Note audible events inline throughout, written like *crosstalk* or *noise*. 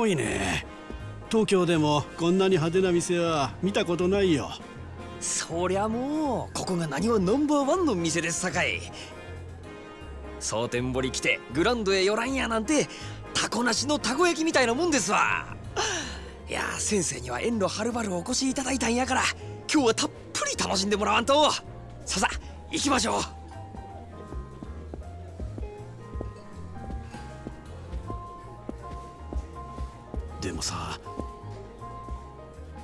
ごいね。東京でもこんなに派手な店は見たことないよ。そりゃもうここが何はナンバーワンの店ですさかい。蒼天堀来てグランドへ寄らんやなんてタコなしのたこ焼きみたいなもんですわ。いや先生には遠路はるばるお越しいただいたんやから今日はたっぷり楽しんでもらわんと。ささ行きましょう。もさ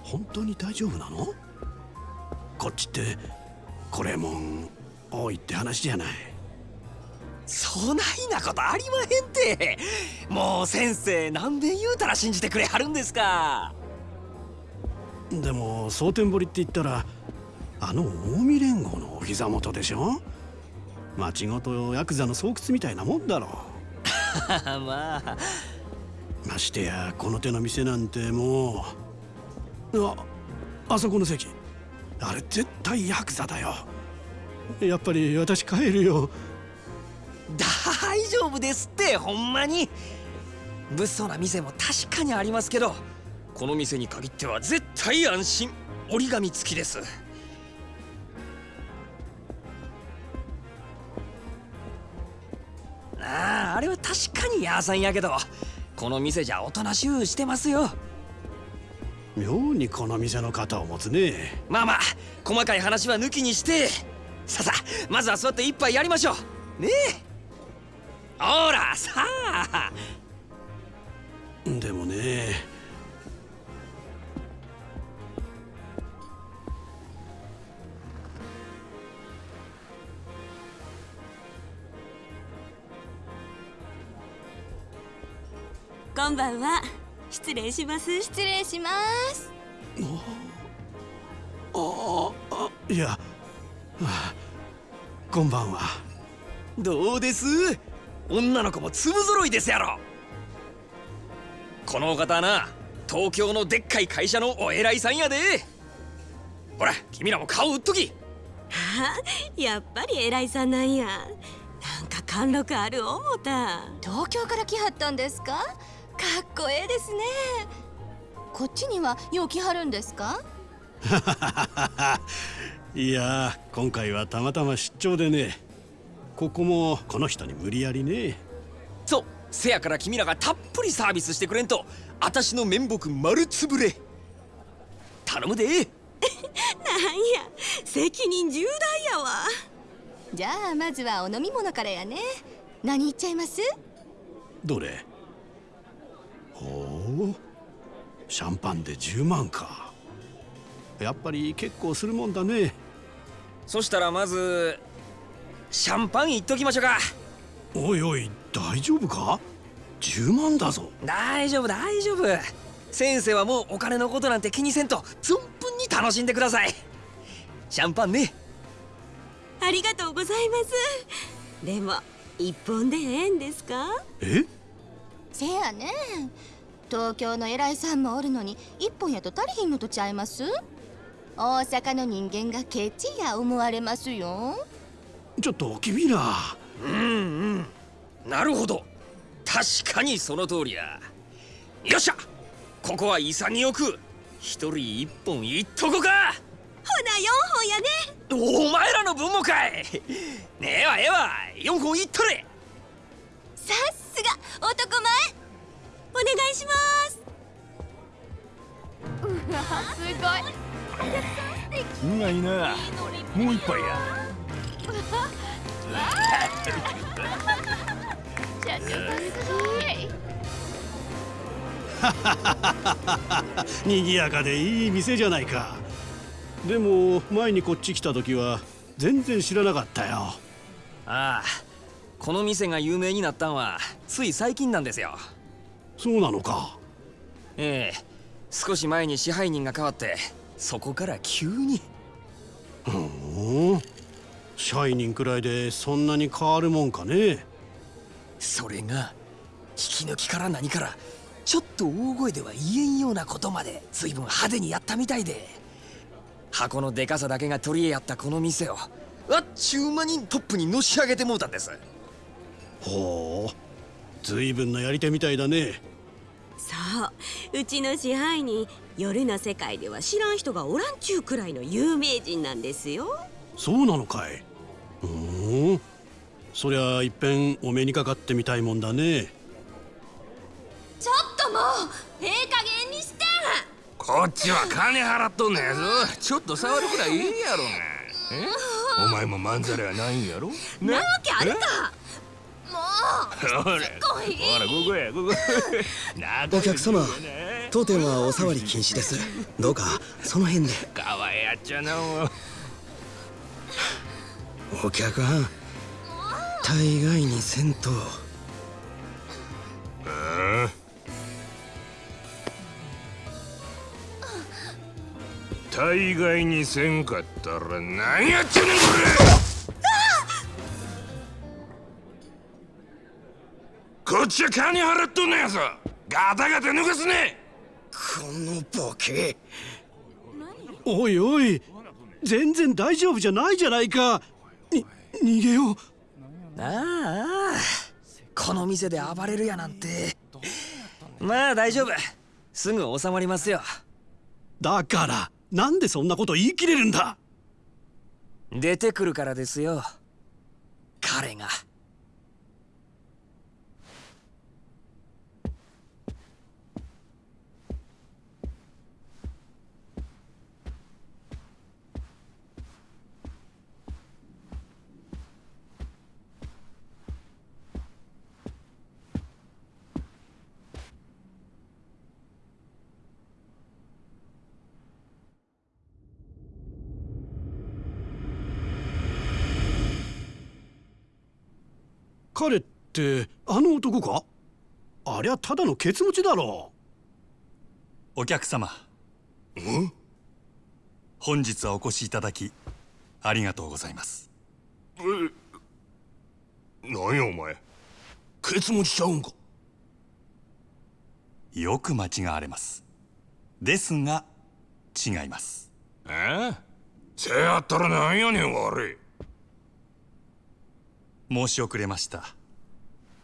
本当に大丈夫なの？こっちってこれもん多いって話じゃない。そないなことありまへんて。もう先生何べん言うたら信じてくれはるんですか。でも蒼天堀って言ったらあの近江連合のお膝元でしょ？町ごとヤクザの巣窟みたいなもんだろ。*laughs* まあましてやこの手の店なんてもうああそこの席。あれ絶対ヤクザだよ。やっぱり私帰るよ。大丈夫ですってほんまに。物騒な店も確かにありますけどこの店に限っては絶対安心。折り紙付きです。あああれは確かにヤーさんやけど。この店じゃおとなしゅうしてますよ。妙にこの店の肩を持つね。まあまあ細かい話は抜きにして。さあさあまずは座って一杯やりましょう。ねえ。ほらさあこんばんは。失礼します。失礼します。ああいや、はあ、こんばんは。どうです？女の子も粒揃いですやろ。このお方はな東京のでっかい会社のお偉いさんやで。ほら君らも顔売っとき。あ？やっぱり偉いさんなんや。なんか貫禄ある思った。東京から来はったんですか？かっこええですね。こっちにはよう来はるんですか？*laughs* いや今回はたまたま出張でね。ここもこの人に無理やりね。そうせやから君らがたっぷりサービスしてくれんと私の面目丸つぶれ。頼むで。*laughs* なんや責任重大やわ。じゃあまずはお飲み物からやね。何いっちゃいます？どれ？ほうシャンパンで10万か。やっぱり結構するもんだね。そしたらまずシャンパンいっときましょうか。おいおい大丈夫か？10万だぞ。大丈夫大丈夫。先生はもうお金のことなんて気にせんと存分に楽しんでください。シャンパンね。ありがとうございます。でも一本でええんですか？え？せやね。東京の偉いさんもおるのに一本やと足りひんのとちゃいます？大阪の人間がケチや思われますよ。ちょっと君ら。なるほど。確かにその通りや。よっしゃ。ここは潔く一人一本いっとこか。ほな4本やね。お前らの分もかい。ねええわええわ。4本いっとれさっすが男前。お願いします。うまい。な。もう一杯や。賑 *laughs* やかでいい店じゃないか。でも前にこっち来た時は全然知らなかったよ。ああこの店が有名になったんはつい最近なんですよ。そうなのか。ええ。少し前に支配人が変わってそこから急に。お社員くらいでそんなに変わるもんかね。それが引き抜きから何からちょっと大声では言えんようなことまで随分派手にやったみたいで。箱のでかさだけが取り柄やったこの店をあっちゅう間にトップにのし上げてもうたんですほう。随分なやり手みたいだね。そう。うちの支配人夜の世界では知らん人がおらんちゅうくらいの有名人なんですよ。そうなのかい。うーん。そりゃいっぺんお目にかかってみたいもんだね。ちょっともうええ加減にして。こっちは金払っとんねやぞ。ちょっと触るくらいいいやろがえ？お前もまんざらやないんやろ？なわけあるかほらほらここやここお客様当店はお触り禁止です。どうかその辺で。かわいやっちゃなお客はん大概にせんと大概にせんかったら何やっちゃねんこれこっちは金払っとんのやぞ。ガタガタ抜かすね。このボケ。おいおい。全然大丈夫じゃないじゃないか。に逃げよう。ああこの店で暴れるやなんて。まあ大丈夫。すぐ収まりますよ。だからなんでそんなこと言い切れるんだ。出てくるからですよ。彼が彼ってあの男か？ありゃただのケツ持ちだろ。お客様。本日はお越しいただきありがとうございます。何やお前？ケツ持ちちゃうんか？よく間違われます。ですが違います。え？せやったらなんやねん悪い申し遅れました。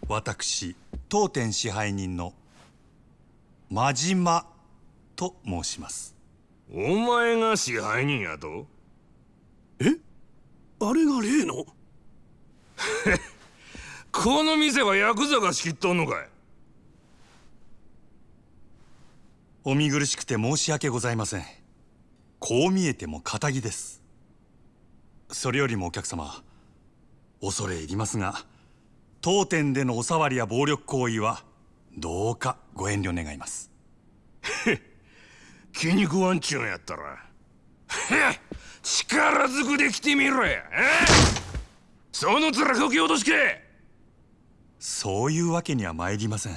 私当店支配人の真島と申します。お前が支配人やと？え？あれが例の？*laughs* この店はヤクザが仕切っとんのかい？お見苦しくて申し訳ございません。こう見えても仇です。それよりもお客様恐れ入りますが当店でのお触りや暴力行為はどうかご遠慮願います。*laughs* 気に食わんちゅうんやったら。へ *laughs* っ力ずくで来てみろや。え *laughs* その面こき落としけ。そういうわけには参りません。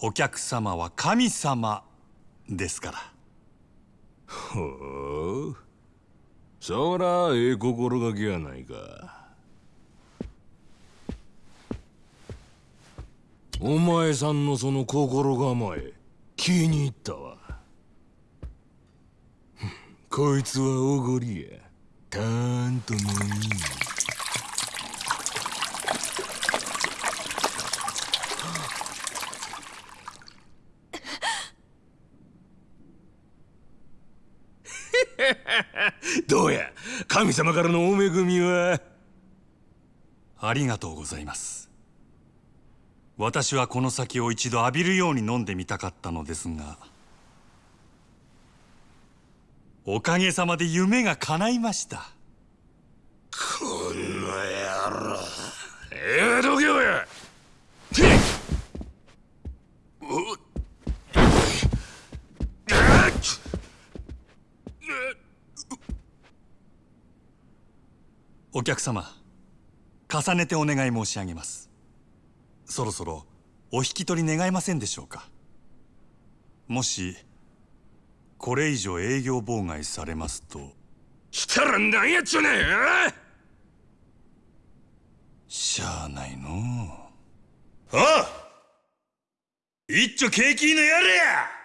お客様は神様ですから。ほう。そらええ心がけやないかお前さんのその心構え気に入ったわ。*laughs* こいつはおごりや。たーんと飲み *laughs* どうや神様からのお恵みは？ありがとうございます。私はこの酒を一度浴びるように飲んでみたかったのですがおかげさまで夢が叶いました。この野郎。ええどけおあっお客様重ねてお願い申し上げますそろそろお引き取り願えませんでしょうか。もしこれ以上営業妨害されますと。したら何やっちゃねえしゃあないの。うあ一丁景気のやれや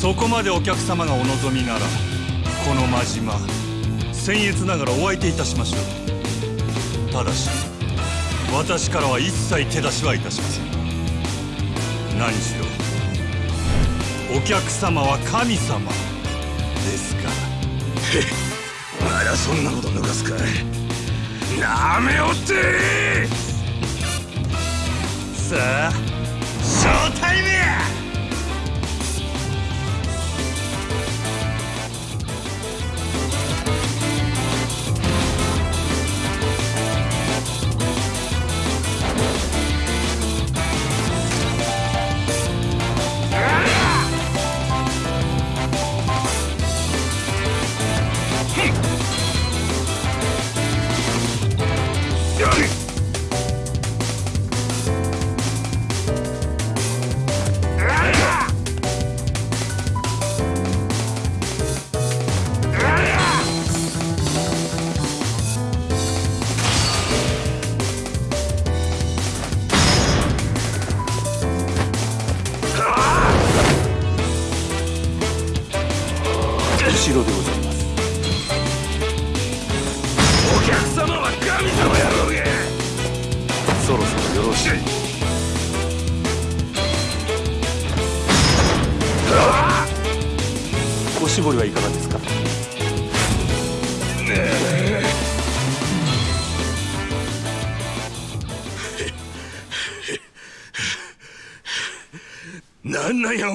そこまでお客様がお望みならこの真島僭越ながらお相手いたしましょう。ただし私からは一切手出しはいたしません。何しろお客様は神様ですから。まだそんなこと抜かすかなめおってさあショー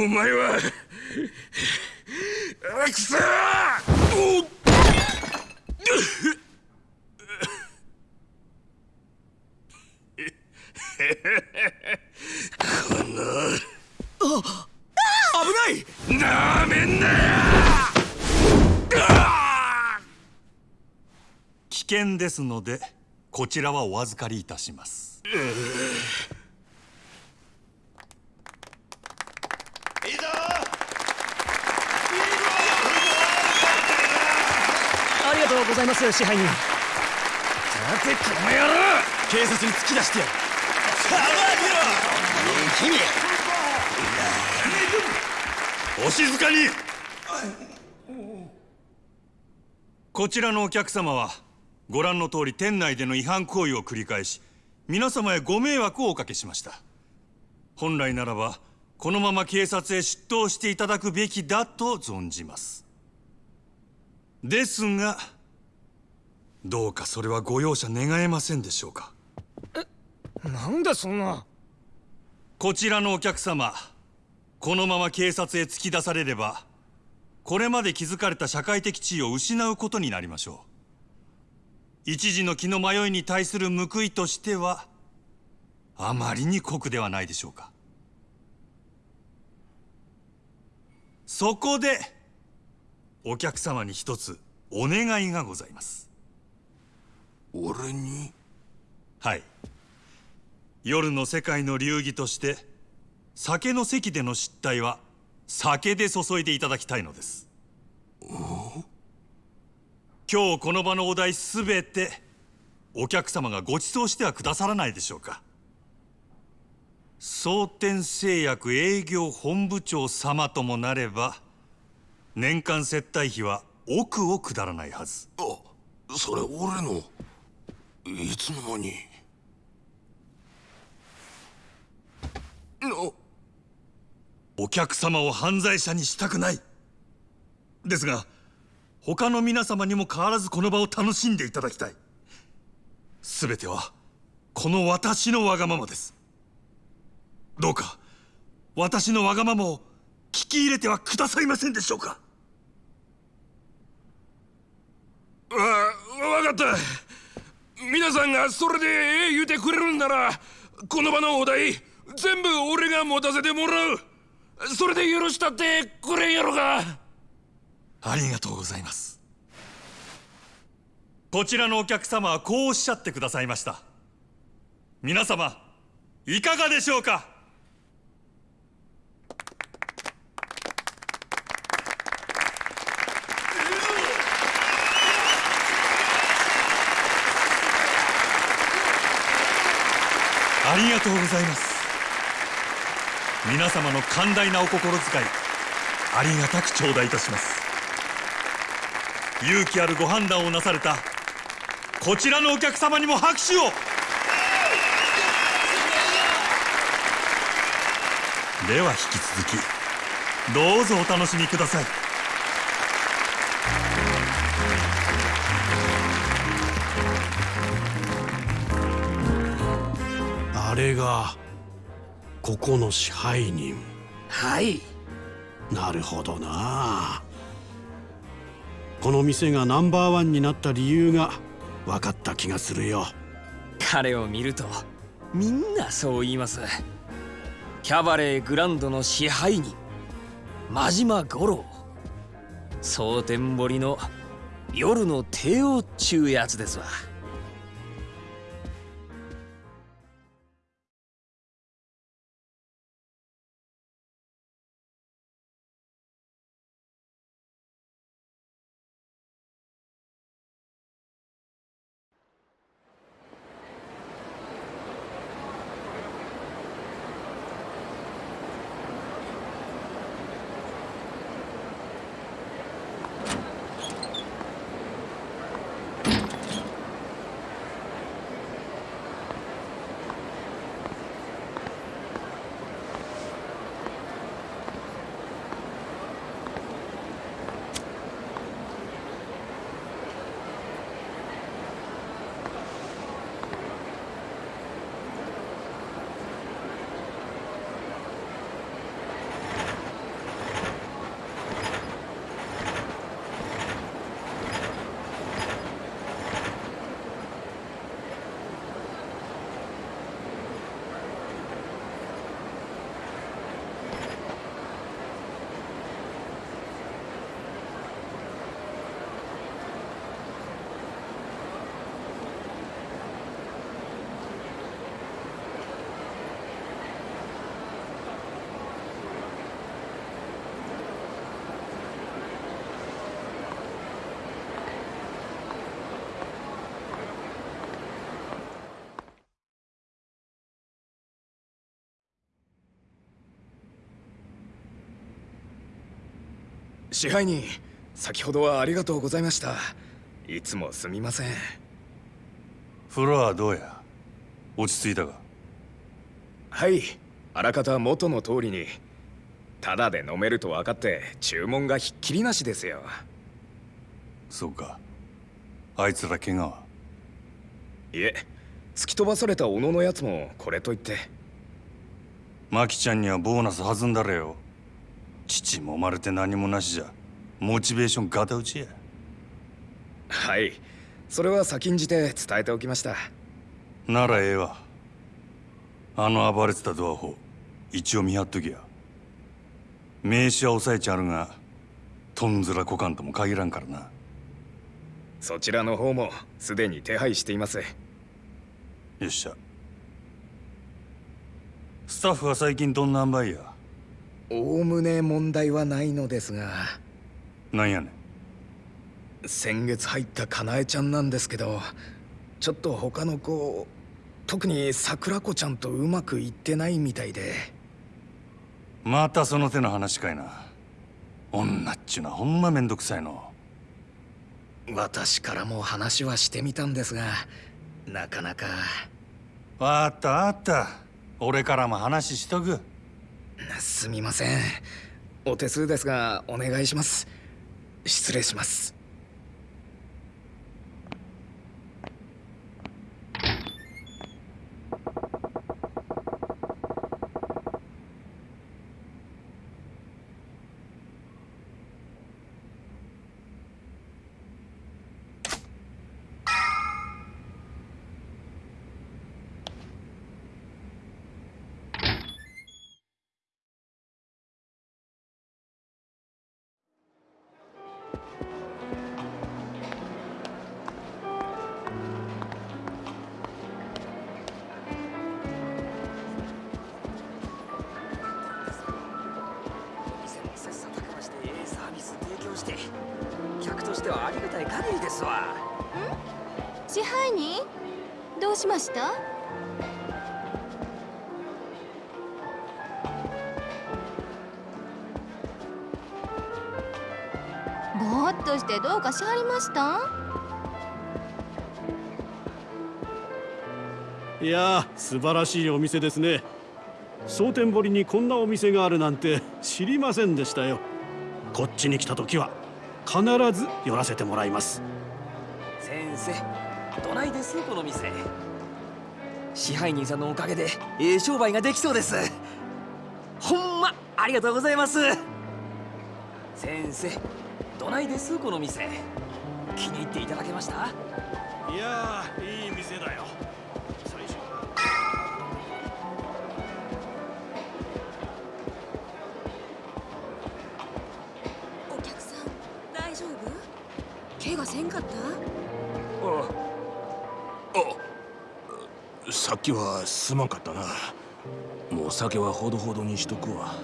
お前はあくそおっ *laughs*! 危ない!なめんなよ危険ですのでこちらはお預かりいたします。ありがとうございます支配人。さてこの野郎警察に突き出してやる。お静かに。こちらのお客様はご覧の通り店内での違反行為を繰り返し皆様へご迷惑をおかけしました。本来ならばこのまま警察へ出頭していただくべきだと存じます。ですがどうかそれはご容赦願えませんでしょうか？なんでそんな。こちらのお客様このまま警察へ突き出されればこれまで築かれた社会的地位を失うことになりましょう。一時の気の迷いに対する報いとしてはあまりに酷ではないでしょうか。そこでお客様に一つお願いがございます俺に？はい。夜の世界の流儀として酒の席での失態は酒で注いでいただきたいのです。今日この場のお題すべてお客様がご馳走してはくださらないでしょうか。蒼天製薬営業本部長様ともなれば年間接待費は億を下らないはず。あそれ俺のいつの間に？の。お客様を犯罪者にしたくない。ですが他の皆様にも変わらずこの場を楽しんでいただきたい。全てはこの私のわがままです。どうか私のわがままを聞き入れてはくださいませんでしょうか。わ分かった皆さんがそれでええ言うてくれるんならこの場のお題全部俺が持たせてもらう。それで許したってくれんやろがありがとうございます。こちらのお客様はこうおっしゃってくださいました。皆様いかがでしょうか？とうございます。皆様の寛大なお心遣いありがたく頂戴いたします。勇気あるご判断をなされたこちらのお客様にも拍手を。では引き続きどうぞお楽しみください。あれがここの支配人。はい。なるほどな。この店がナンバーワンになった理由が分かった気がするよ。彼を見るとみんなそう言います。キャバレーグランドの支配人真島五郎。蒼天堀の夜の帝王っちゅうやつですわ支配人先ほどはありがとうございました。いつもすみません。風呂はどうや？落ち着いたか？はい。あらかた元の通りに。ただで飲めると分かって注文がひっきりなしですよ。そうか。あいつら怪我は？いえ。突き飛ばされた小野のやつもこれといって。マキちゃんにはボーナス弾んだれよ父もまれて何もなしじゃモチベーションガタ打ちや。はい。それは先んじて伝えておきました。ならええわ。あの暴れてたドアホ一応見張っときや。名刺は押さえちゃるがとんずら股間とも限らんからな。そちらの方もすでに手配しています。よっしゃ。スタッフは最近どんな塩梅や？おおむね問題はないのですが。なんやねん。先月入ったかなえちゃんなんですけどちょっと他の子特に桜子ちゃんとうまくいってないみたいで。またその手の話かいな。女っちゅうのはほんまめんどくさいの。私からも話はしてみたんですがなかなか。わかったわかった。俺からも話しとくすみません。お手数ですがお願いします。失礼します。した？いやー素晴らしいお店ですね。蒼天堀にこんなお店があるなんて知りませんでしたよ。こっちに来た時は必ず寄らせてもらいます。先生どないです？この店。支配人さんのおかげでええ商売ができそうです。ほんまありがとうございます。先生どないです？この店気に入っていただけました？いやーいい店だよ。最初。お客さん大丈夫？怪我せんかった？あさっきはすまんかったな。もう酒はほどほどにしとくわ。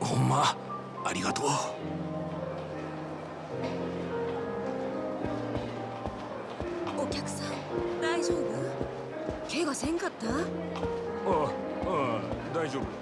ほんまありがとうかせんかった？ああああ大丈夫。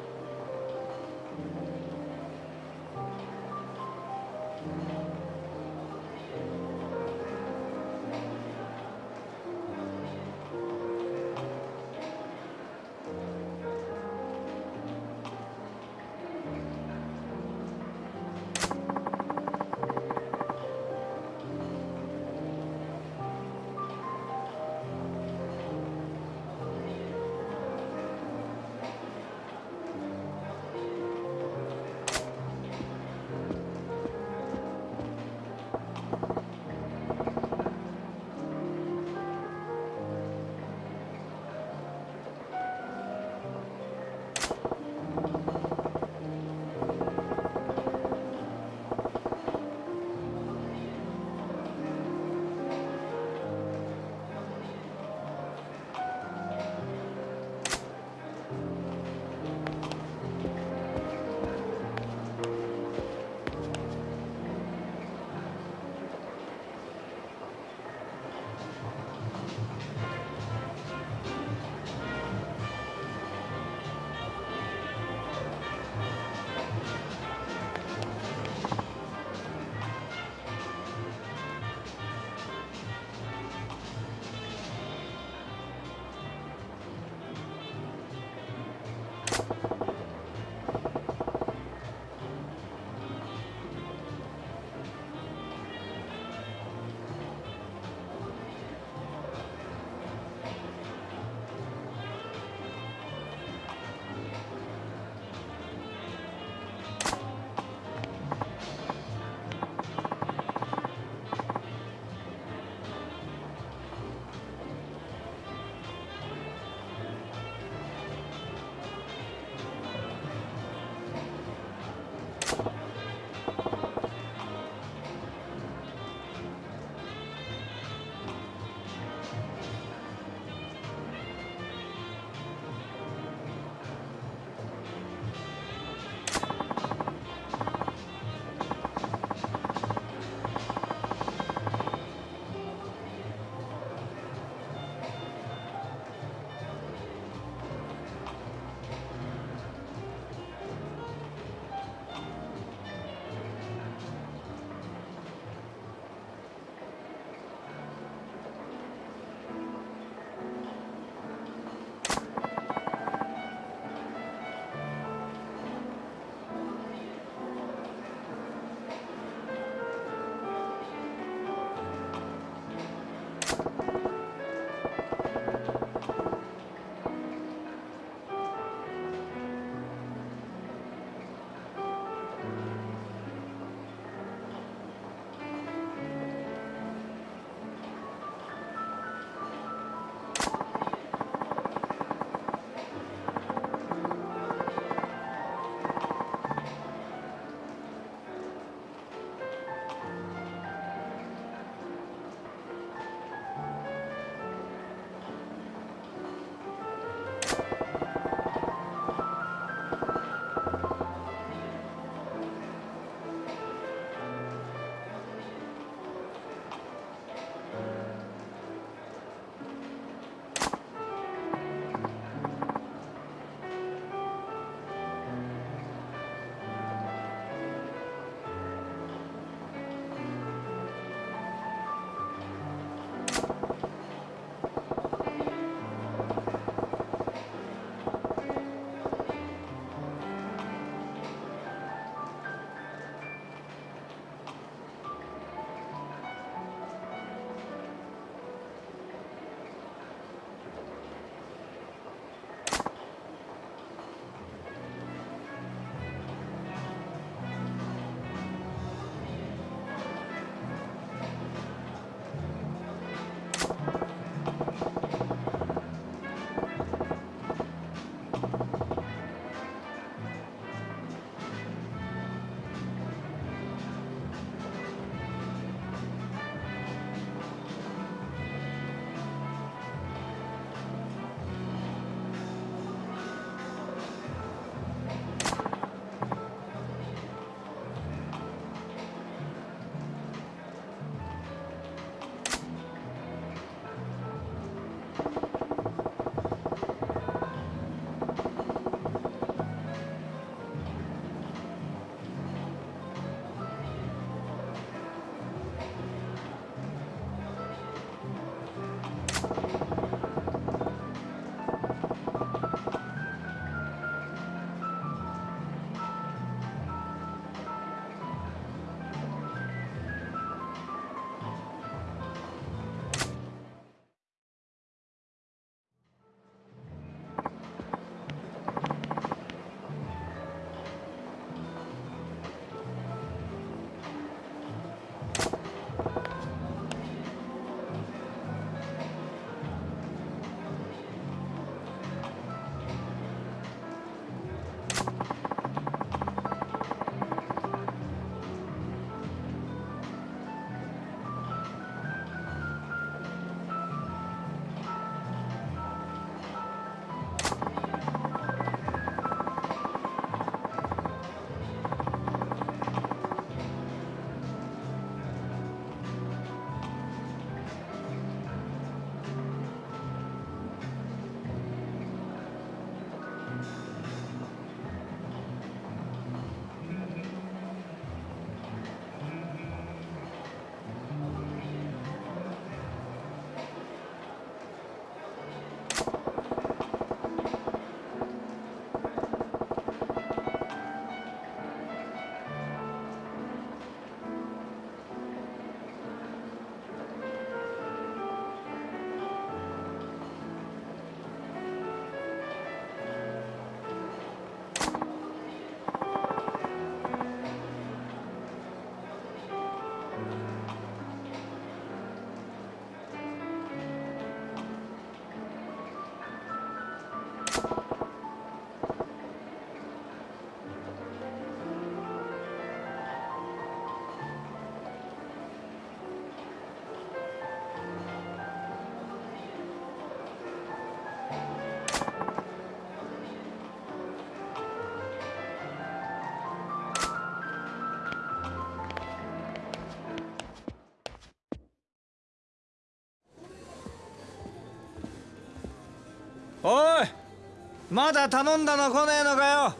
まだ頼んだの来ねえのかよ。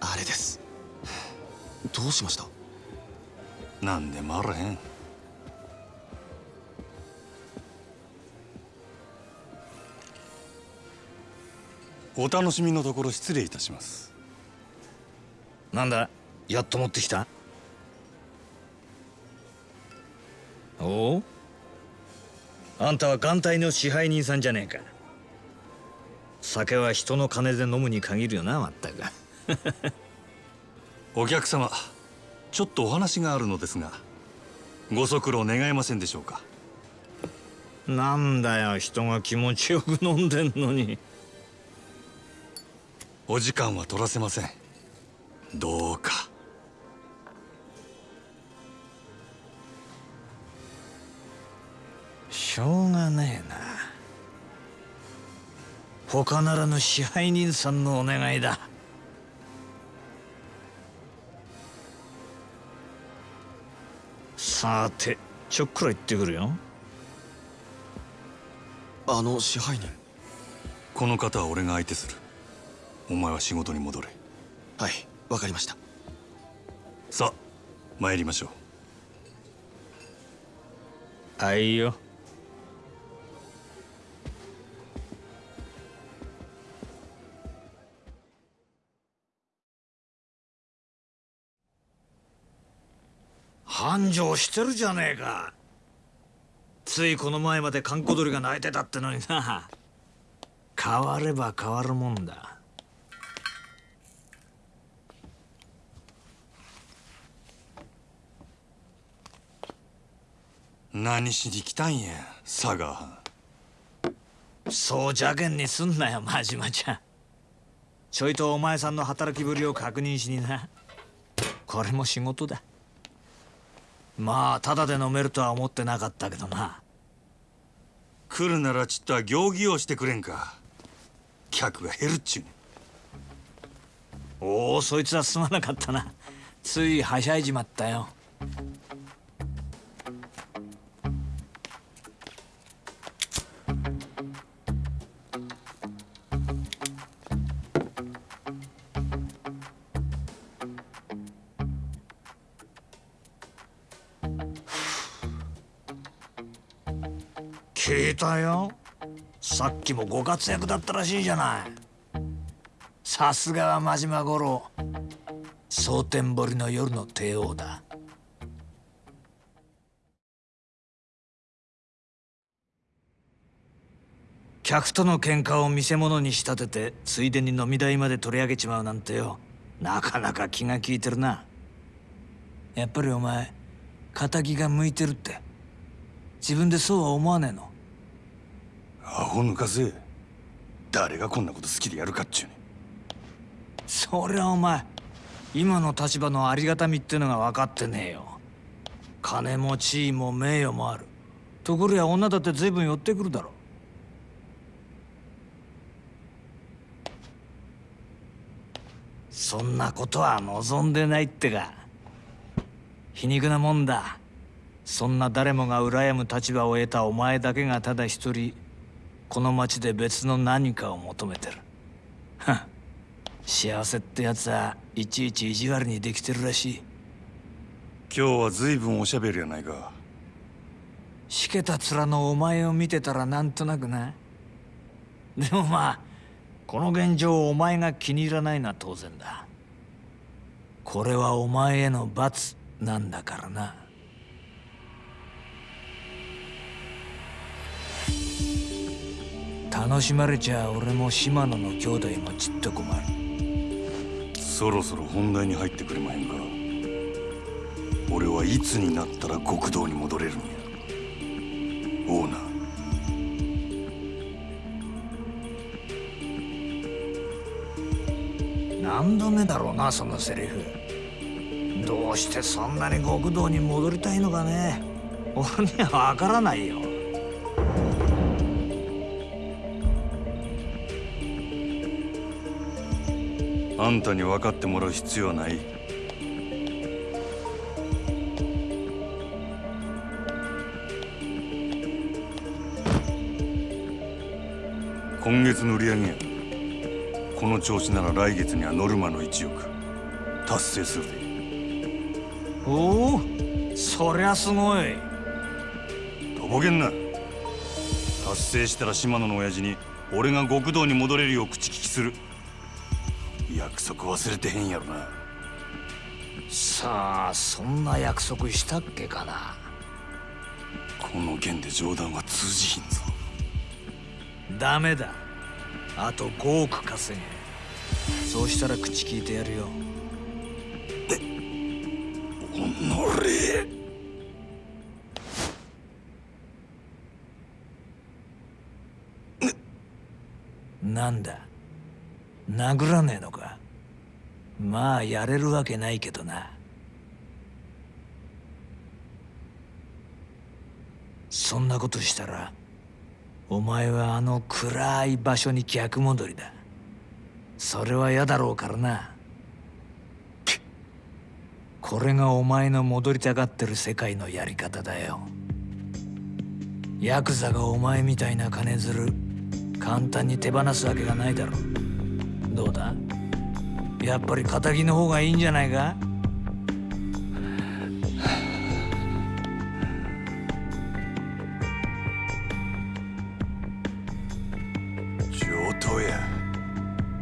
あれです。どうしました？なんでもあらへん？お楽しみのところ失礼いたします。なんだ？やっと持ってきた？おおあんたは眼帯の支配人さんじゃねえか酒は人の金で飲むに限るよなまったく。*laughs* お客様ちょっとお話があるのですがご足労願えませんでしょうか？なんだよ人が気持ちよく飲んでんのに。お時間は取らせません。どう他ならぬ支配人さんのお願いだ。さてちょっくら行ってくるよ。あの支配人。この方は俺が相手する。お前は仕事に戻れ。はいわかりました。さあ参りましょう。あいよ繁盛してるじゃねえか。ついこの前まで閑古鳥が鳴いてたってのにな。変われば変わるもんだ。何しに来たんや佐賀。藩そう邪険にすんなよ真島ちゃ。んちょいとお前さんの働きぶりを確認しにな。これも仕事だまあただで飲めるとは思ってなかったけどな。来るならちっとは行儀をしてくれんか。客が減るっちゅうねおおそいつはすまなかったな。ついはしゃいじまったよたよ。さっきもご活躍だったらしいじゃない。さすがは真島五郎。蒼天堀の夜の帝王だ。客との喧嘩を見せ物に仕立ててついでに飲み代まで取り上げちまうなんてよ。なかなか気が利いてるな。やっぱりお前仇が向いてるって。自分でそうは思わねえの？アホ抜かせ。誰がこんなこと好きでやるかっちゅうねそりゃお前今の立場のありがたみってのが分かってねえよ。金も地位も名誉もある。ところや女だって随分寄ってくるだろ。そんなことは望んでないってか。皮肉なもんだ。そんな誰もが羨む立場を得たお前だけがただ一人この町で別の何かを求めてる。幸せってやつはいちいち意地悪にできてるらしい。今日は随分おしゃべりやないか。しけた面のお前を見てたらなんとなくなでもまあこの現状をお前が気に入らないのは当然だ。これはお前への罰なんだからな楽しまれちゃ俺も島野の兄弟もちっと困る。そろそろ本題に入ってくれまへんか俺はいつになったら極道に戻れるんや。オーナー。何度目だろうなそのセリフ。どうしてそんなに極道に戻りたいのかね。俺には分からないよあんたに分かってもらう必要はない。今月の売り上げやこの調子なら来月にはノルマの1億達成するで。おおそりゃすごい。とぼけんな。達成したら島野の親父に俺が極道に戻れるよう口利きする約束忘れてへんやろな。さあそんな約束したっけかな？この件で冗談は通じひんぞ。ダメだ。あと5億稼げ。そうしたら口聞いてやるよ。おのれ。なんだ？殴らねえのか。まあやれるわけないけどな。そんなことしたらお前はあの暗い場所に逆戻りだ。それは嫌だろうからな。これがお前の戻りたがってる世界のやり方だよ。ヤクザがお前みたいな金づる簡単に手放すわけがないだろう。どうだ?やっぱり仇の方がいいんじゃないか?上等や。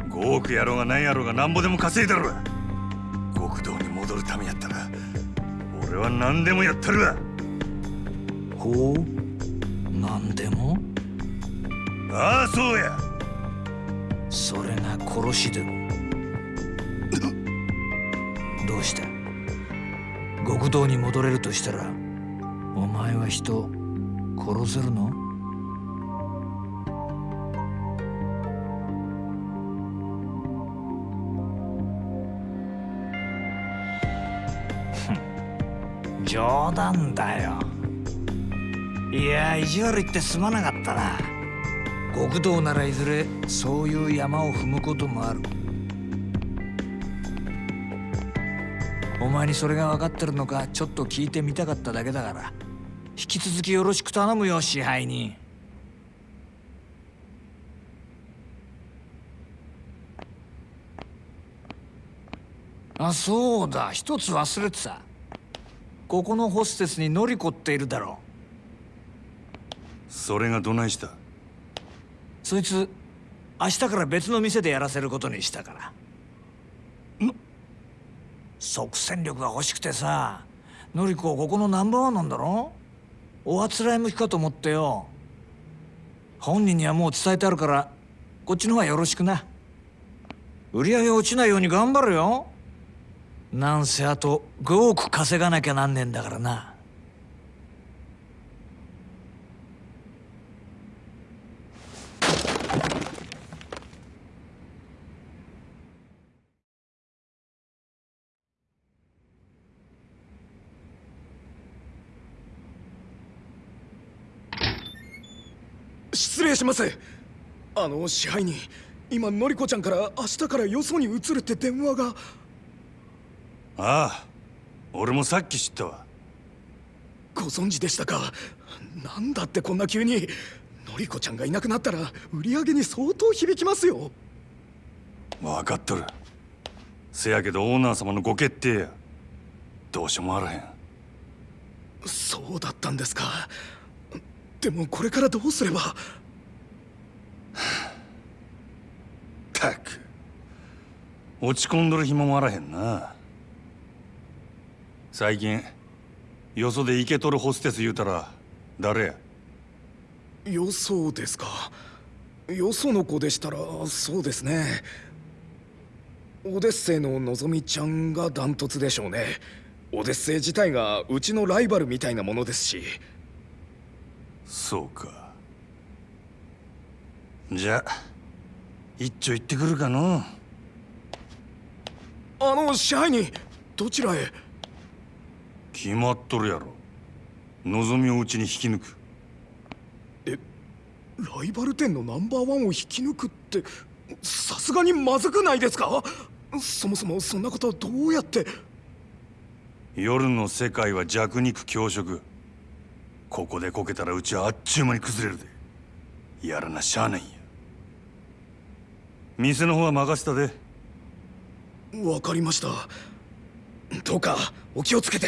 5億やろうが何やろうがなんぼでも稼いだろ極道に戻るためやったら俺は何でもやったるわ。ほう？何でも？ああそうやそれが殺しでも。どうした極道に戻れるとしたらお前は人殺せるの？冗談だよ。いや意地悪言ってすまなかったな。極道ならいずれそういう山を踏むこともある。お前にそれが分かってるのかちょっと聞いてみたかっただけだから。引き続きよろしく頼むよ支配人。あそうだ。一つ忘れてた。ここのホステスにノリコっているだろう。それがどないした？そいつ明日から別の店でやらせることにしたから。即戦力が欲しくてさノリコここのナンバーワンなんだろ？おあつらい向きかと思ってよ。本人にはもう伝えてあるからこっちの方がよろしくな。売り上げ落ちないように頑張るよ。なんせあと5億稼がなきゃなんねえんだからな。失礼します。あの支配人今のりこちゃんから明日からよそに移るって電話が。ああ俺もさっき知ったわ。ご存知でしたか？なんだってこんな急にのりこちゃんがいなくなったら売り上げに相当響きますよ。分かっとる。せやけどオーナー様のご決定や。どうしようもあらへん。そうだったんですか。でもこれからどうすれば？*sighs* たく。落ち込んどる暇もあらへんな。最近よそでイケとるホステス言うたら誰や？よそですか。よその子でしたらそうですね。オデッセイののぞみちゃんがダントツでしょうね。オデッセイ自体がうちのライバルみたいなものですし。そうかじゃあ一丁行ってくるかの？あの支配人どちらへ？決まっとるやろ。望みをうちに引き抜く。ライバル店のナンバーワンを引き抜くってさすがにまずくないですか？そもそもそんなことどうやって？夜の世界は弱肉強食。ここでこけたらうちはあっちゅう間に崩れるで。やらなしゃあないんや店の方は任せたで。わかりました。どうかお気をつけて。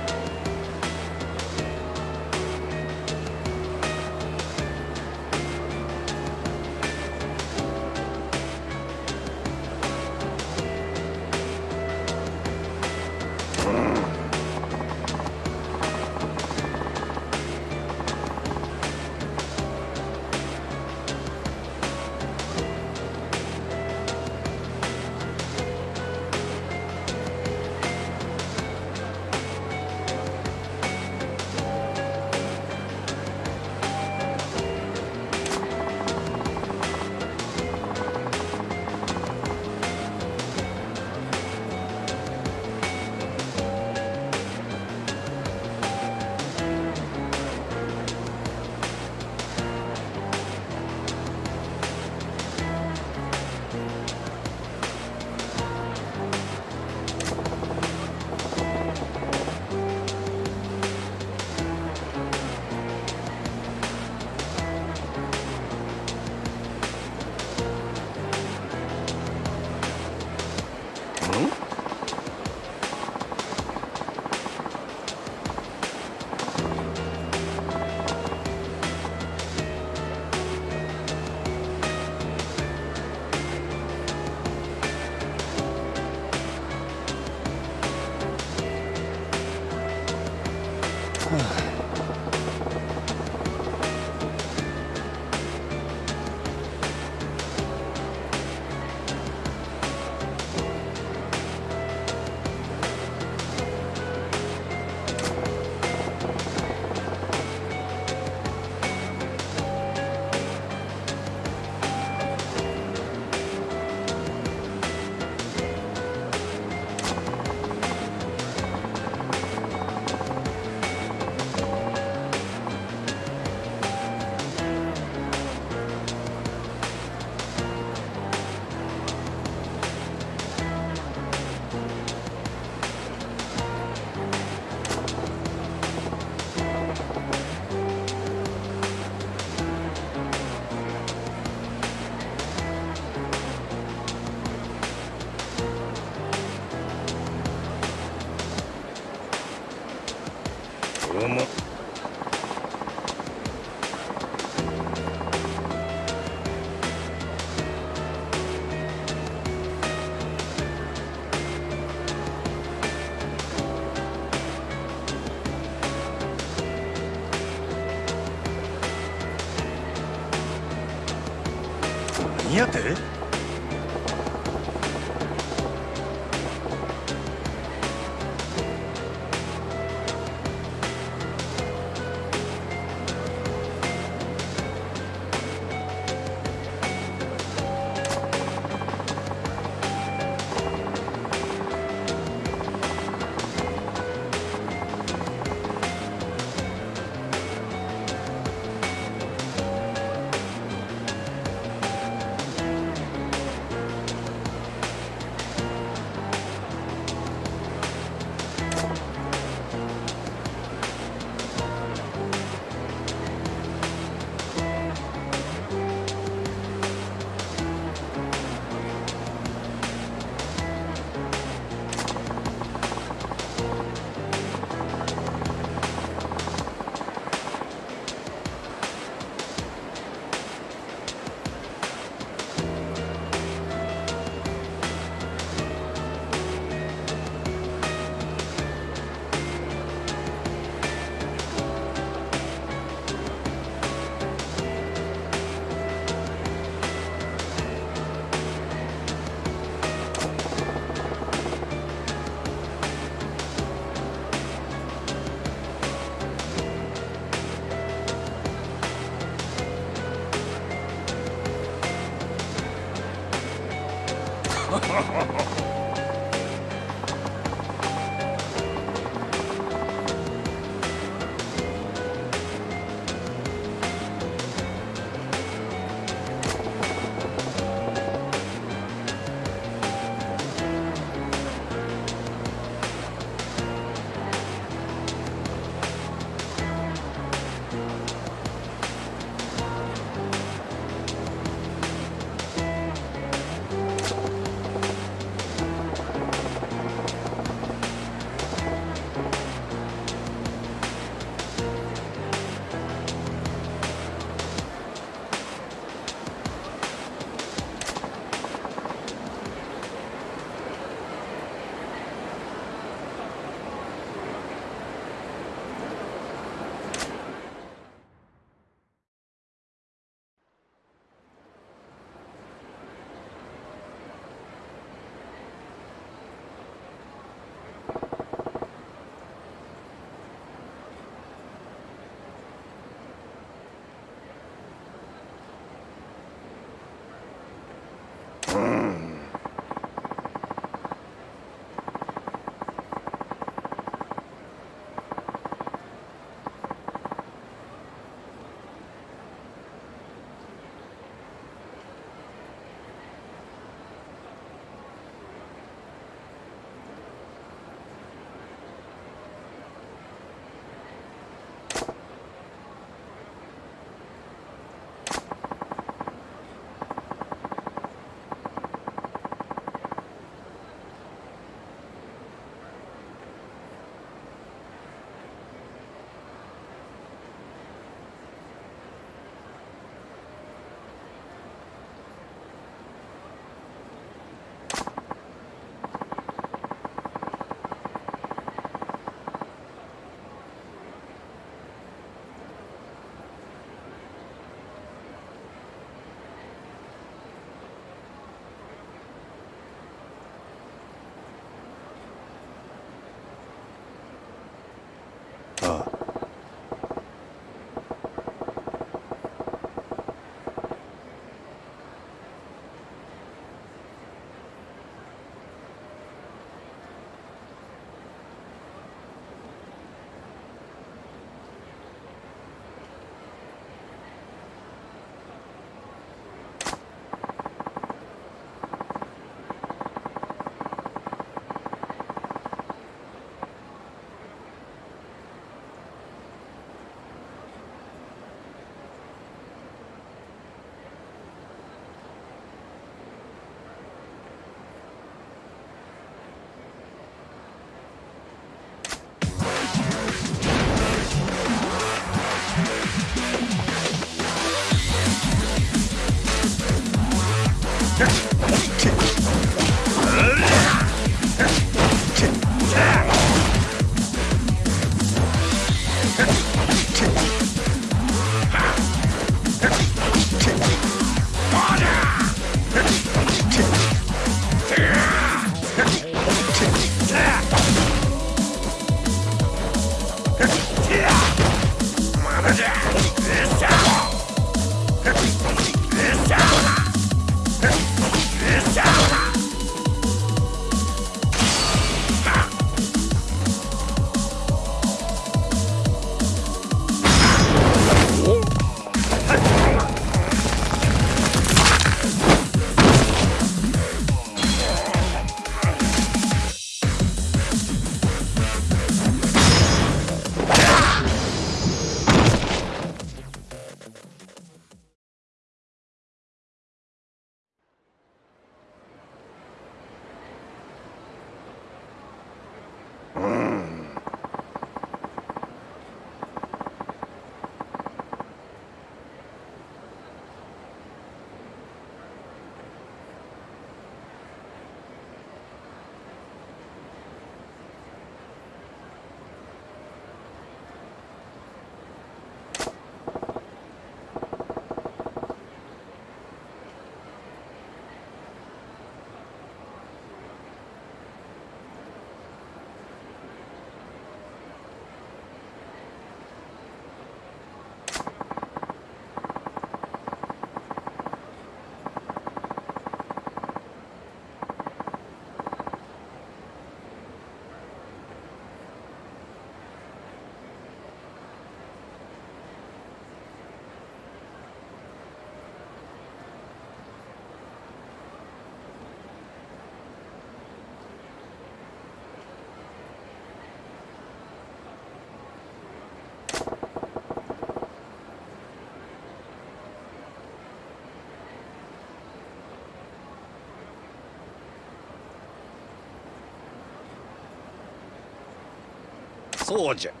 そう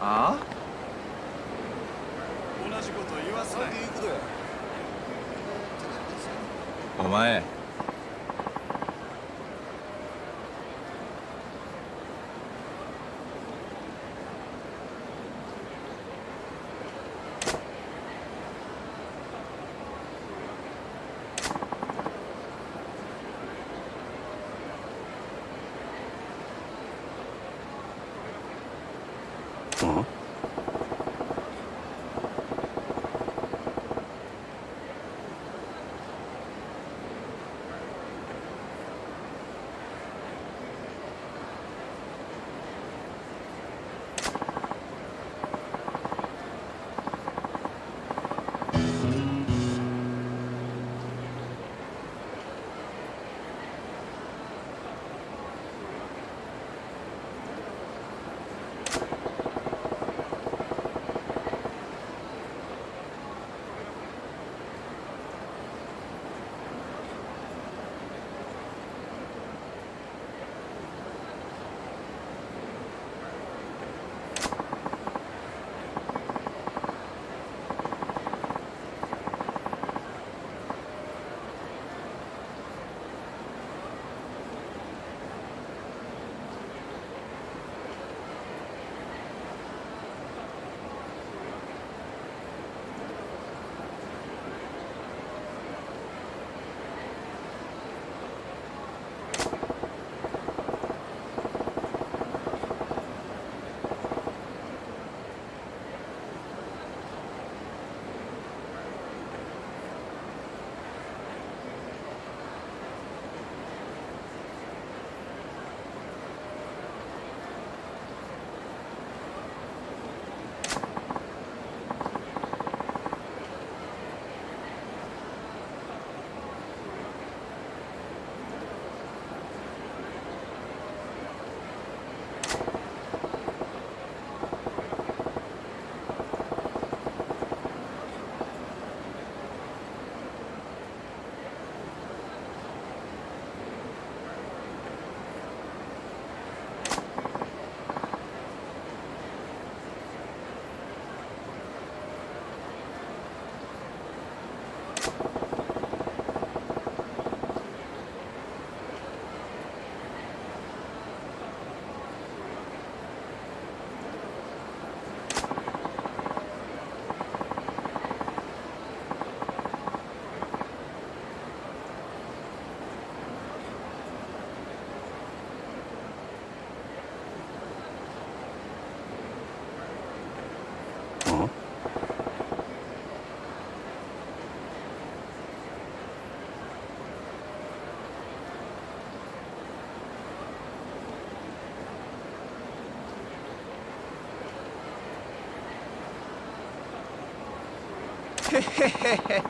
あ同じこと言わせないお前 hehehehe *laughs*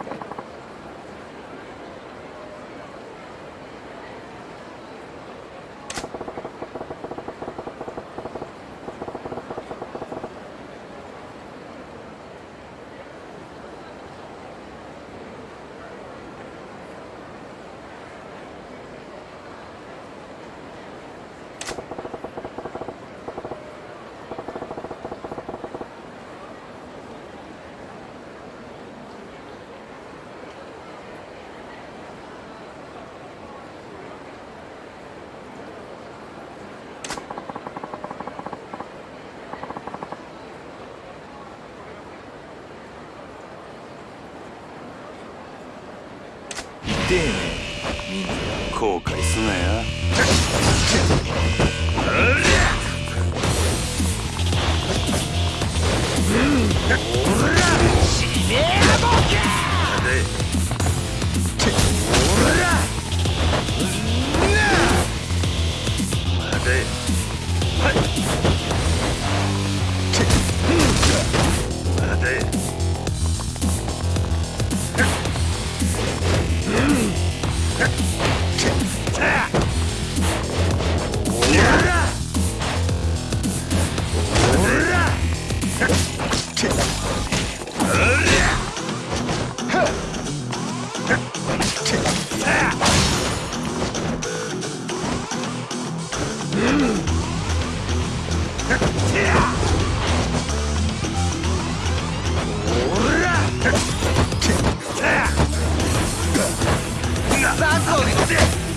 of!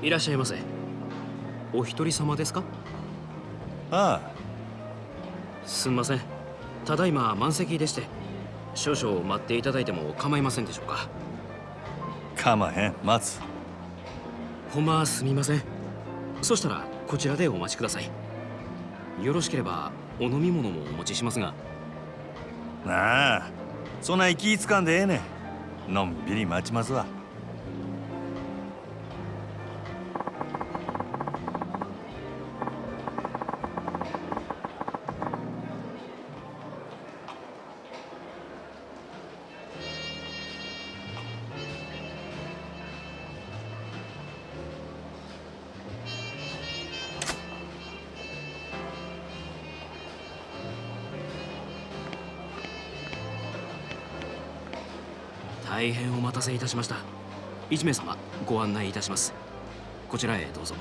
いらっしゃいませ。お一人様ですか？あすんません。ただいま満席でして少々待っていただいても構いませんでしょうか？あかまへん。待つ。ほんますみません。そしたらこちらでお待ちください。よろしければお飲み物もお持ちしますが。なあ。そんな気ぃつかんでええねん。のんびり待ちますわせいたしました。一名様ご案内いたします。こちらへどうぞ。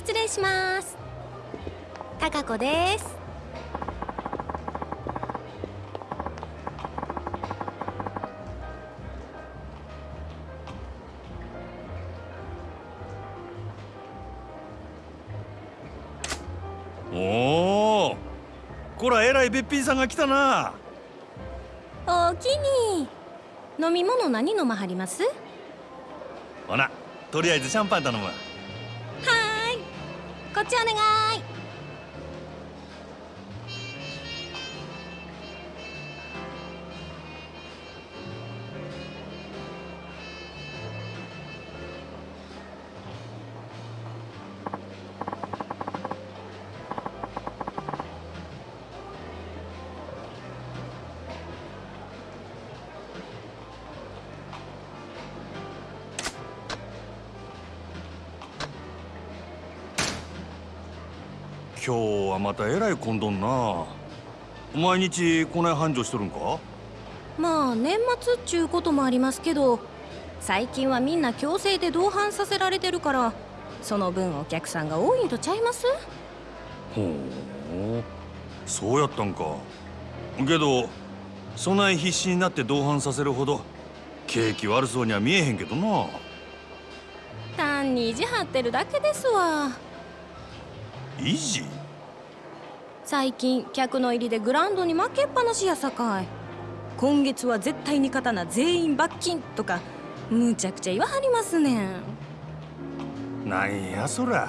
失礼します。高子です。おおこらえらいべっぴんさんが来たな。おおきに。飲み物何飲まはります？ほなとりあえずシャンパン頼むわこっちお願い。今日はまたえらい混んどんな。毎日こない繁盛しとるんか？まあ年末っちゅうこともありますけど最近はみんな強制で同伴させられてるからその分お客さんが多いんとちゃいます？ほうそうやったんか。けどそない必死になって同伴させるほど景気悪そうには見えへんけどな。単に意地張ってるだけですわ維持最近客の入りでグラウンドに負けっぱなしやさかい。今月は絶対に勝たな全員罰金とかむちゃくちゃ言わはりますねん。なんやそら。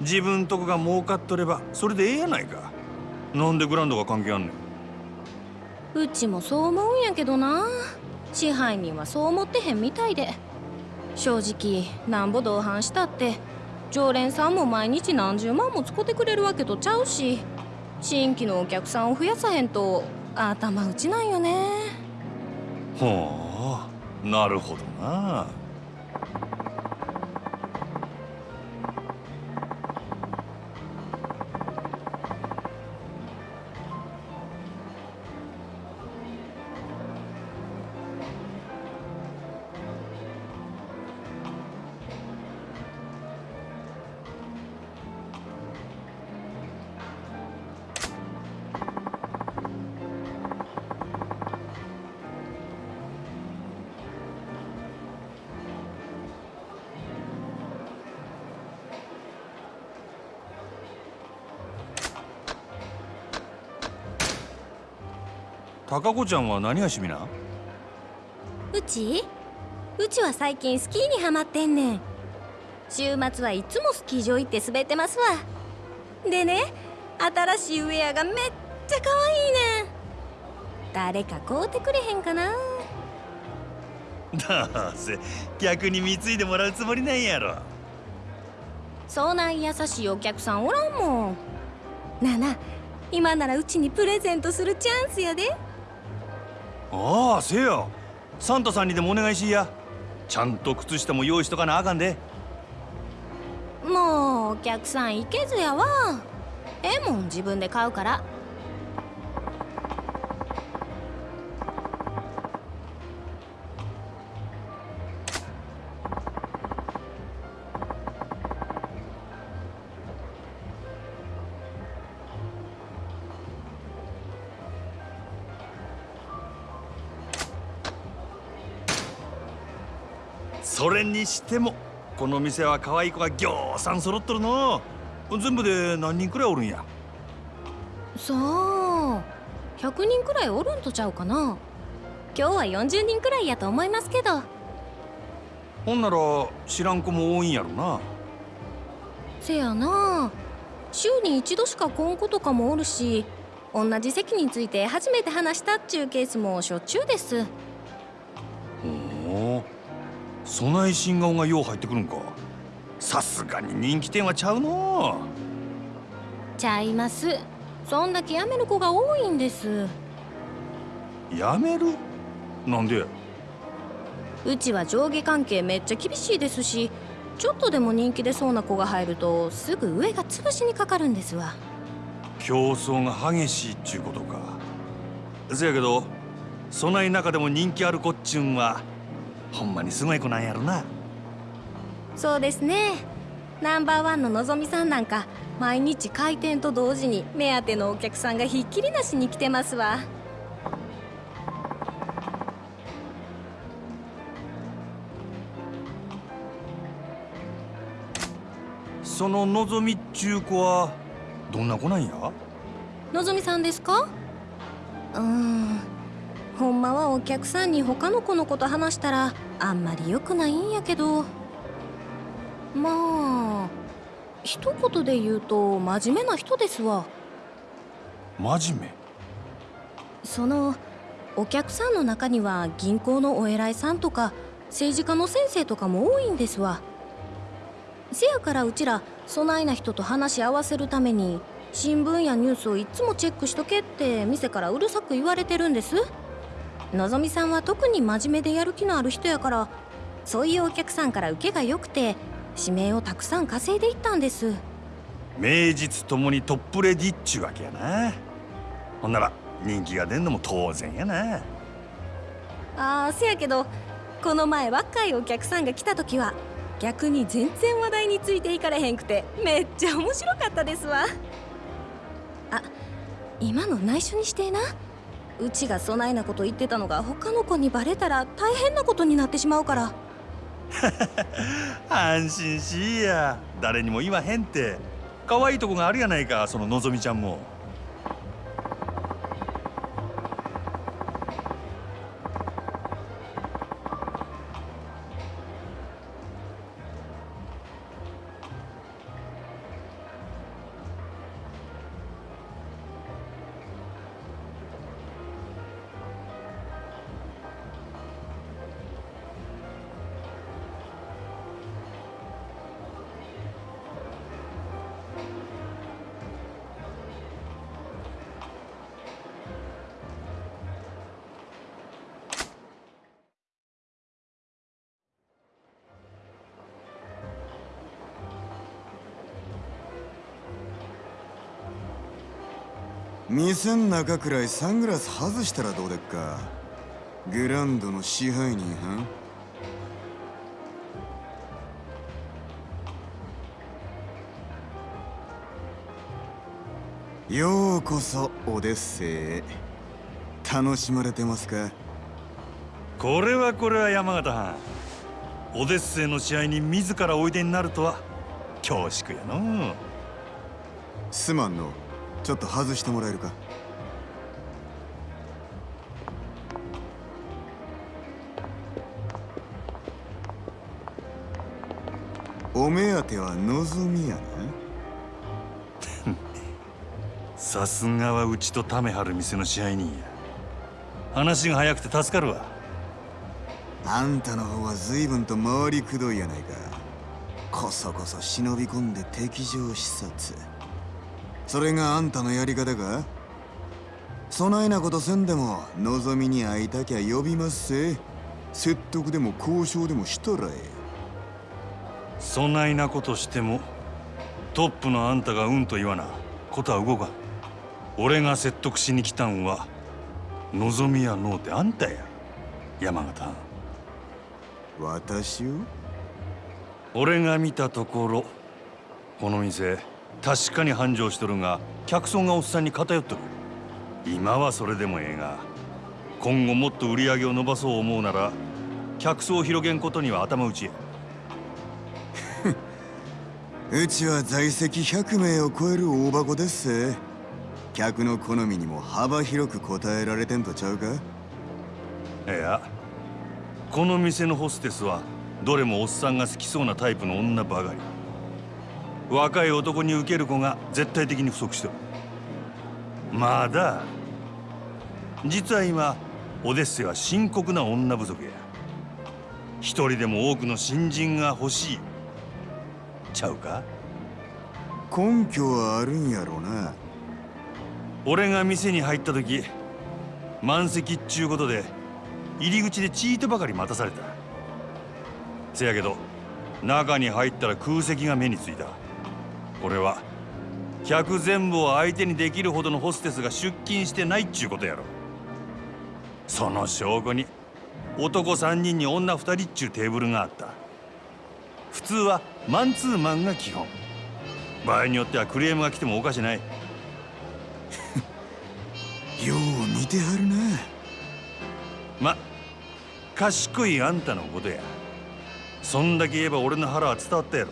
自分とこが儲かっとればそれでええやないか。なんでグラウンドが関係あんねん。うちもそう思うんやけどな。支配人はそう思ってへんみたいで。正直なんぼ同伴したって常連さんも毎日何十万も使ってくれるわけとちゃうし新規のお客さんを増やさへんと頭打ちなんよね。ほうなるほどな。高子ちゃんは何が趣味なうちうちは最近スキーにハマってんねん週末はいつもスキー場行って滑ってますわでね新しいウェアがめっちゃ可愛いねん誰か買うてくれへんかなどうせ逆に貢いでもらうつもりなんやろそない優しいお客さんおらんもんなあな今ならうちにプレゼントするチャンスやでああせやサンタさんにでもお願いしいや。ちゃんと靴下も用意しとかなあかんで。もうお客さん行けずやわ。ええもん自分で買うから。にしてもこの店は可愛い子がぎょうさん揃っとるの。全部で何人くらいおるんや？さあ100人くらいおるんとちゃうかな。今日は40人くらいやと思いますけど。ほんなら知らん子も多いんやろな。せやな。週に一度しか来ん子とかもおるし同じ席について初めて話したっちゅうケースもしょっちゅうです。ほうそない新顔がよう入ってくるんか。さすがに人気店はちゃうの。ちゃいます。そんだけ辞める子が多いんです。やめる？なんで？うちは上下関係めっちゃ厳しいですしちょっとでも人気出そうな子が入るとすぐ上が潰しにかかるんですわ。競争が激しいっちゅうことか。せやけどそない中でも人気ある子っちゅうんはほんまにすごい子なんやろな。そうですね。ナンバーワンののぞみさんなんか毎日開店と同時に目当てのお客さんがひっきりなしに来てますわ。そののぞみっちゅう子はどんな子なんや？のぞみさんですか？うーんほんまはお客さんに他の子のこと話したらあんまり良くないんやけど。まあ一言で言うと真面目な人ですわ。真面目？そのお客さんの中には銀行のお偉いさんとか政治家の先生とかも多いんですわ。せやからうちらそないな人と話し合わせるために新聞やニュースをいつもチェックしとけって店からうるさく言われてるんですのぞみさんは特に真面目でやる気のある人やからそういうお客さんから受けが良くて指名をたくさん稼いでいったんです。名実ともにトップレディっちゅうわけやな。ほんなら人気が出んのも当然やな。あーせやけどこの前若いお客さんが来た時は逆に全然話題についていかれへんくてめっちゃ面白かったですわ。あ今の内緒にしてなうちがそないなこと言ってたのが他の子にバレたら大変なことになってしまうから。*laughs* 安心しいや。誰にも言わへんって。可愛いとこがあるやないかそののぞみちゃんも。店ん中くらいサングラス外したらどうでっか？グランドの支配人はようこそオデッセイへ。楽しまれてますか？これはこれは山形藩。オデッセイの試合に自らおいでになるとは恐縮やのすまんのちょっと外してもらえるか？お目当ては望みやな。さすがはうちとためはる店の支配人や。話が早くて助かるわ。あんたの方は随分と回りくどいやないか。こそこそ忍び込んで敵情視察それがあんたのやり方か？そないなことせんでも望みに会いたきゃ呼びますせ。説得でも交渉でもしたらえそないなことしてもトップのあんたがうんと言わな。ことは動かん。俺が説得しに来たんは望みやのうてあんたや。山形私を？俺が見たところこの店確かに繁盛しとるが客層がおっさんに偏っとる。今はそれでもええが今後もっと売り上げを伸ばそう思うなら客層を広げんことには頭打ちや。*laughs* うちは在籍100名を超える大箱ですせ客の好みにも幅広く答えられてんとちゃうか？いやこの店のホステスはどれもおっさんが好きそうなタイプの女ばかり若い男に受ける子が絶対的に不足してる。まだ実は今オデッセイは深刻な女不足や。一人でも多くの新人が欲しい。ちゃうか？根拠はあるんやろうな。俺が店に入った時満席っちゅうことで入り口でチートばかり待たされた。せやけど中に入ったら空席が目についたこれは客全部を相手にできるほどのホステスが出勤してないっちゅうことやろ。その証拠に男3人に女2人っちゅうテーブルがあった。普通はマンツーマンが基本。場合によってはクレームが来てもおかしない。*laughs* よう見てはるな。ま賢いあんたのことや。そんだけ言えば俺の腹は伝わったやろ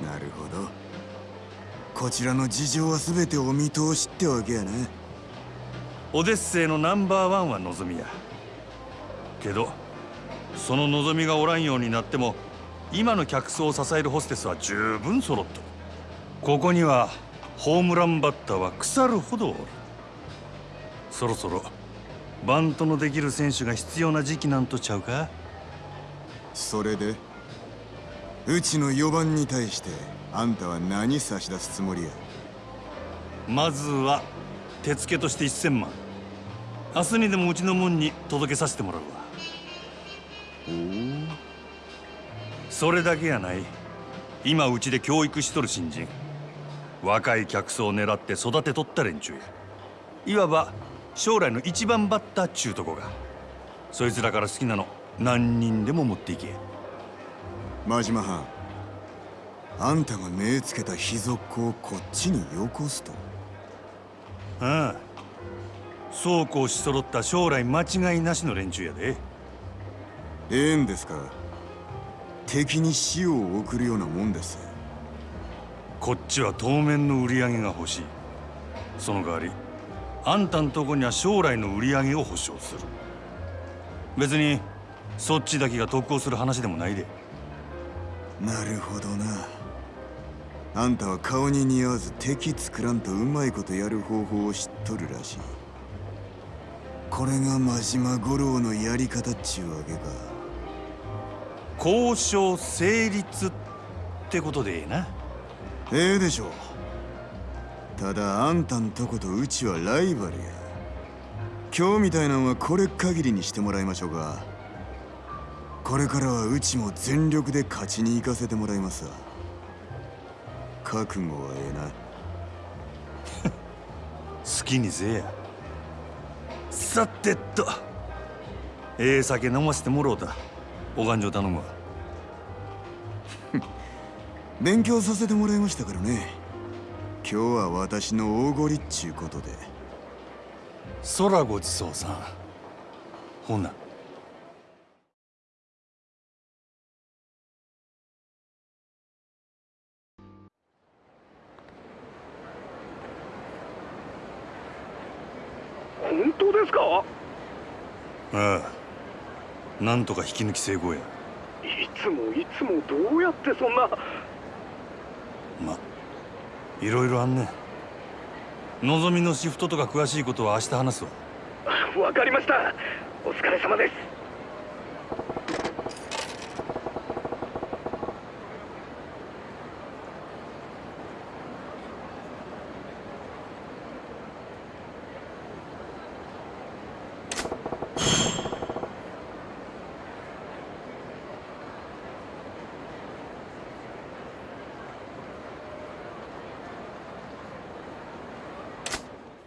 なるほど。こちらの事情は全てお見通しってわけやなオデッセイのナンバーワンは望みや。けどその望みがおらんようになっても今の客層を支えるホステスは十分揃っとるここにはホームランバッターは腐るほどおる。そろそろバントのできる選手が必要な時期なんとちゃうか？それで？うちの4番に対してあんたは何差し出すつもりや？まずは手付けとして1000万。明日にでもうちの門に届けさせてもらうわ。お。それだけやない。今うちで教育しとる新人。若い客層を狙って育てとった連中や。いわば将来の一番バッターっちゅうとこが。そいつらから好きなの何人でも持っていけ。真島藩あんたが目つけた秘族子をこっちによこすと。ああそうこうし揃った将来間違いなしの連中やで。ええんですか敵に死を送るようなもんです。こっちは当面の売り上げが欲しい。その代わりあんたんとこには将来の売り上げを保証する。別にそっちだけが得をする話でもないでなるほどな。あんたは顔に似合わず敵作らんとうまいことやる方法を知っとるらしい。これが真島五郎のやり方っちゅうわけか。交渉成立ってことでええな。ええでしょう。ただあんたんとことうちはライバルや。今日みたいなんはこれ限りにしてもらいましょうかこれからはうちも全力で勝ちに行かせてもらいますわ。覚悟はええな *laughs* 好きにせえや。さてと。ええ酒飲ませてもろうた。お勘定頼むわ。*laughs* 勉強させてもらいましたからね。今日は私の大ごりっちゅうことで。空ごちそうさん。ほな本当ですか？ああ。なんとか引き抜き成功や。いつもいつもどうやってそんな？まいろいろあんねのぞみのシフトとか詳しいことは明日話すわ。わかりました。お疲れ様です